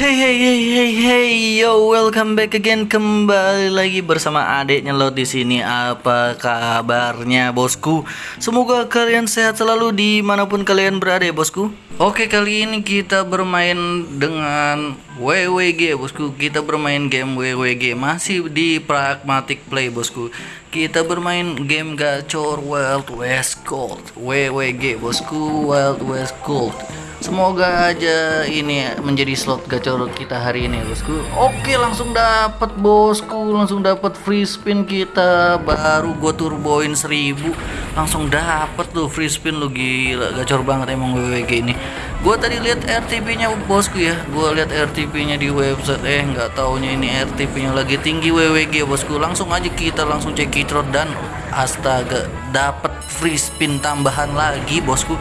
Hey hey hey hey hey yo welcome back again. Kembali lagi bersama adiknya lo di sini. Apa kabarnya bosku? Semoga kalian sehat selalu di mana pun kalian berada ya bosku. Oke kali ini kita bermain dengan WWG bosku. Kita bermain game WWG masih di pragmatic play bosku. Kita bermain game gacor Wild West Gold. WWG bosku. Wild West Gold Semoga aja ini menjadi slot gacor kita hari ini bosku. Oke langsung dapat bosku. Langsung dapat free spin kita. Baru gue turboin 1000 Langsung dapat tuh free spin lu gila. Gacor banget emang WWG ini. Gue tadi lihat RTP nya bosku ya. Gue lihat RTP nya di website. Eh nggak taunya ini RTP nya lagi tinggi WWG bosku. Langsung aja kita langsung cek kitrot dan Astaga dapat free spin tambahan lagi bosku.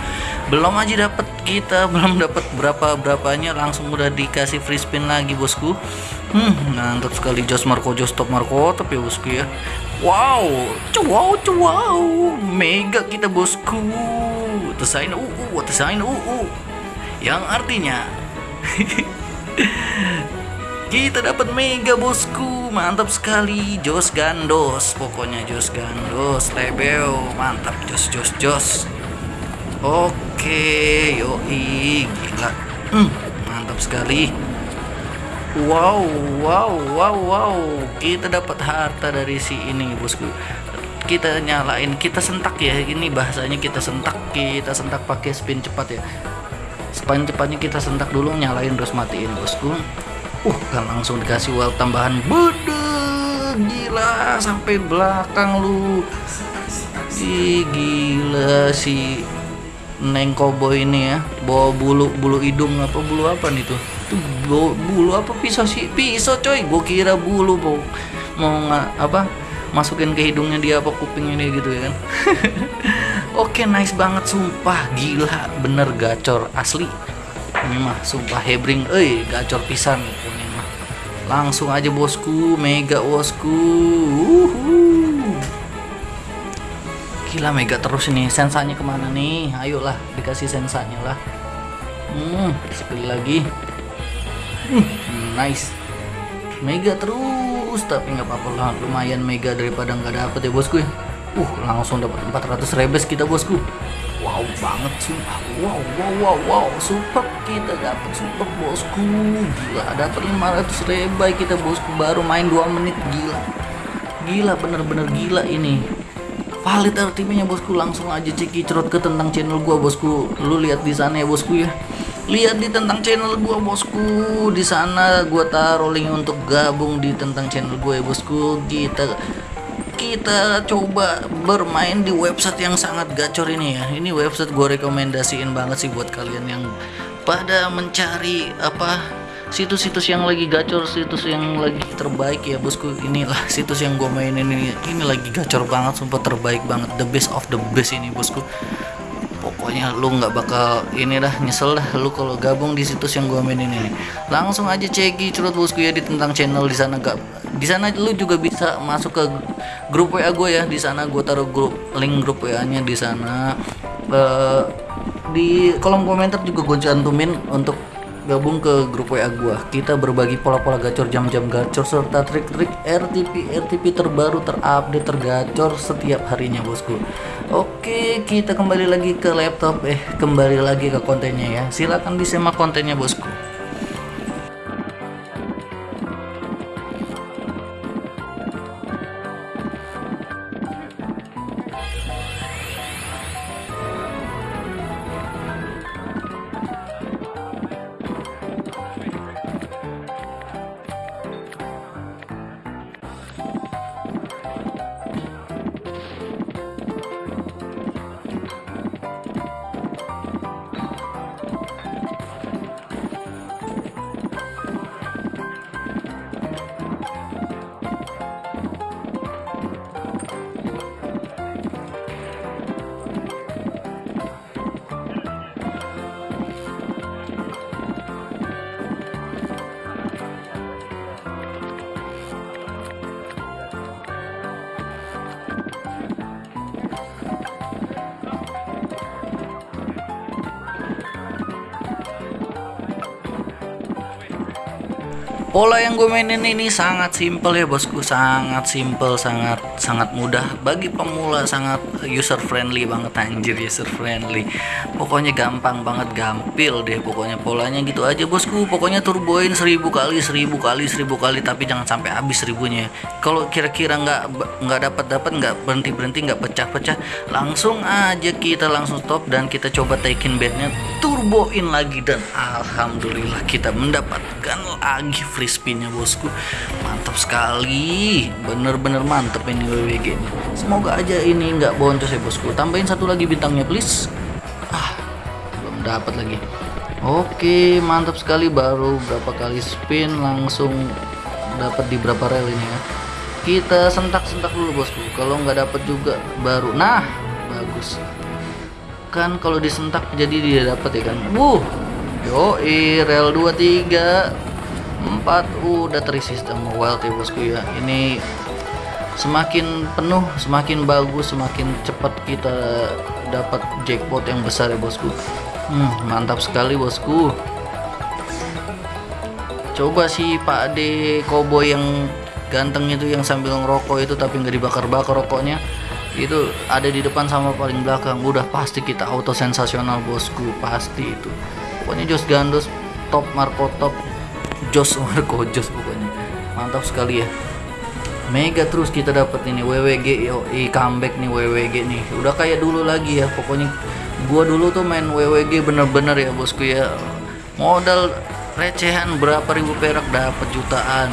Belum aja dapat kita belum dapat berapa berapanya langsung udah dikasih free spin lagi bosku. Hmm mantap sekali Jos Marco Jos Top Marco tapi ya bosku ya. Wow wow wow mega kita bosku. Tesain uh tesain uh uh. Yang artinya kita dapat mega bosku. Mantap sekali. Jos gandos. Pokoknya jos gandos. Lebeo. Mantap. Jos jos jos. Oke. Yoi. Gila. Hmm, mantap sekali. Wow wow wow wow. Kita dapat harta dari si ini bosku. Kita nyalain. Kita sentak ya. Ini bahasanya kita sentak. Kita sentak pakai spin cepat ya. Spin cepatnya kita sentak dulu. Nyalain terus matiin bosku uh kan langsung dikasih wall tambahan. Bede gila sampai belakang lu. Ih, gila si Neng Kobo ini ya. Bawa bulu bulu hidung apa bulu apa nih tuh? Itu bulu, apa pisau sih? Pisau coy. Gue kira bulu mau mau apa masukin ke hidungnya dia apa kupingnya dia gitu ya kan? Oke nice banget sumpah. Gila bener gacor asli ini mah sumpah hebring. Eh gacor pisan. Ini mah. Langsung aja bosku. Mega bosku. Uhuh. gila mega terus ini. Sensanya ke mana nih? Ayolah dikasih sensanya lah. Hmm sekali lagi. Hmm, nice. Mega terus tapi nggak apa-apa lah. Lumayan mega daripada nggak dapet ya bosku ya uh langsung dapat 400 rebes kita bosku. Wow banget sumpah. Wow wow wow wow. Super kita dapat super bosku. Gila dapat 500 rebay kita bosku. Baru main 2 menit gila. Gila bener-bener gila ini. Valid RTP nya bosku. Langsung aja cek cerot ke tentang channel gua bosku. Lu lihat di sana ya bosku ya. Lihat di tentang channel gua bosku. Di sana gua taruh link untuk gabung di tentang channel gua ya bosku. Kita kita coba bermain di website yang sangat gacor ini ya. Ini website gue rekomendasiin banget sih buat kalian yang pada mencari apa situs-situs yang lagi gacor situs yang lagi terbaik ya bosku. Inilah situs yang gue mainin ini. Ini lagi gacor banget sumpah terbaik banget. The best of the best ini bosku. Pokoknya lu nggak bakal ini dah nyesel dah lu kalau gabung di situs yang gue mainin ini. Langsung aja ceki curut bosku ya di tentang channel di sana. Gak di sana lu juga bisa masuk ke grup WA gue ya. Di sana gue taruh grup link grup WA nya di sana. Uh, di kolom komentar juga gue cantumin untuk gabung ke grup WA gue kita berbagi pola-pola gacor jam-jam gacor serta trik-trik RTP RTP terbaru terupdate tergacor setiap harinya bosku. Oke kita kembali lagi ke laptop. Eh kembali lagi ke kontennya ya. Silahkan disimak kontennya bosku Pola yang gue mainin ini sangat simple ya bosku, sangat simple, sangat sangat mudah bagi pemula, sangat user friendly banget anjir user friendly. Pokoknya gampang banget, gampil deh pokoknya polanya gitu aja bosku. Pokoknya turboin seribu kali, seribu kali, seribu kali tapi jangan sampai habis seribunya. Kalau kira-kira nggak nggak dapat dapat nggak berhenti berhenti nggak pecah-pecah, langsung aja kita langsung stop dan kita coba taikin bednya, turboin lagi dan alhamdulillah kita mendapatkan lagi free spinnya bosku. Mantap sekali. Bener-bener mantep ini WWG ini. Semoga aja ini nggak boncos ya bosku. Tambahin satu lagi bintangnya please. Ah belum dapat lagi. Oke mantap sekali. Baru berapa kali spin langsung dapat di berapa rel ini ya. Kita sentak-sentak dulu bosku. Kalau nggak dapat juga baru. Nah bagus. Kan kalau disentak jadi dia dapat ya kan? Wuh yo rel 23 4 udah terisi sistem wild ya bosku ya. Ini semakin penuh semakin bagus semakin cepat kita dapat jackpot yang besar ya bosku. Hmm, mantap sekali bosku. Coba si Pak Ade Kobo yang ganteng itu yang sambil ngerokok itu tapi nggak dibakar-bakar rokoknya itu ada di depan sama paling belakang. Udah pasti kita auto sensasional bosku. Pasti itu. Pokoknya Jos Gandos top Marco top jos Marco jos pokoknya. Mantap sekali ya. Mega terus kita dapat ini WWG i comeback nih WWG nih. Udah kayak dulu lagi ya pokoknya. Gua dulu tuh main WWG bener-bener ya bosku ya. Modal recehan berapa ribu perak dapat jutaan.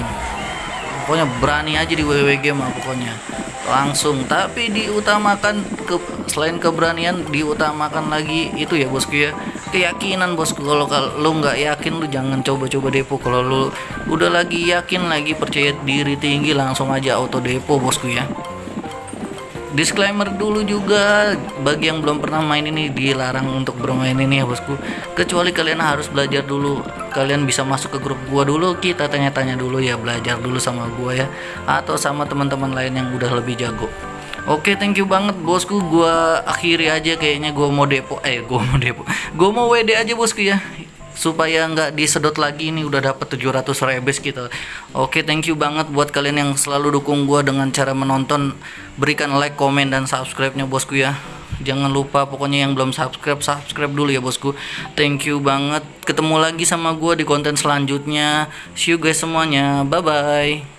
Pokoknya berani aja di WWG mah pokoknya. Langsung tapi diutamakan ke selain keberanian diutamakan lagi itu ya bosku ya keyakinan bosku kalau lu nggak yakin lu jangan coba-coba depo. Kalau lu udah lagi yakin lagi percaya diri tinggi langsung aja auto depo bosku ya. Disclaimer dulu juga bagi yang belum pernah main ini dilarang untuk bermain ini ya bosku. Kecuali kalian harus belajar dulu. Kalian bisa masuk ke grup gua dulu kita tanya-tanya dulu ya. Belajar dulu sama gua ya. Atau sama teman-teman lain yang udah lebih jago Oke, thank you banget bosku. Gua akhiri aja kayaknya gua mau depo. Eh, gua mau depo. Gua mau WD aja bosku ya. Supaya nggak disedot lagi ini udah dapat 700 rebes kita. Oke, thank you banget buat kalian yang selalu dukung gua dengan cara menonton. Berikan like, komen dan subscribe-nya bosku ya. Jangan lupa pokoknya yang belum subscribe subscribe dulu ya bosku. Thank you banget. Ketemu lagi sama gua di konten selanjutnya. See you guys semuanya. Bye bye.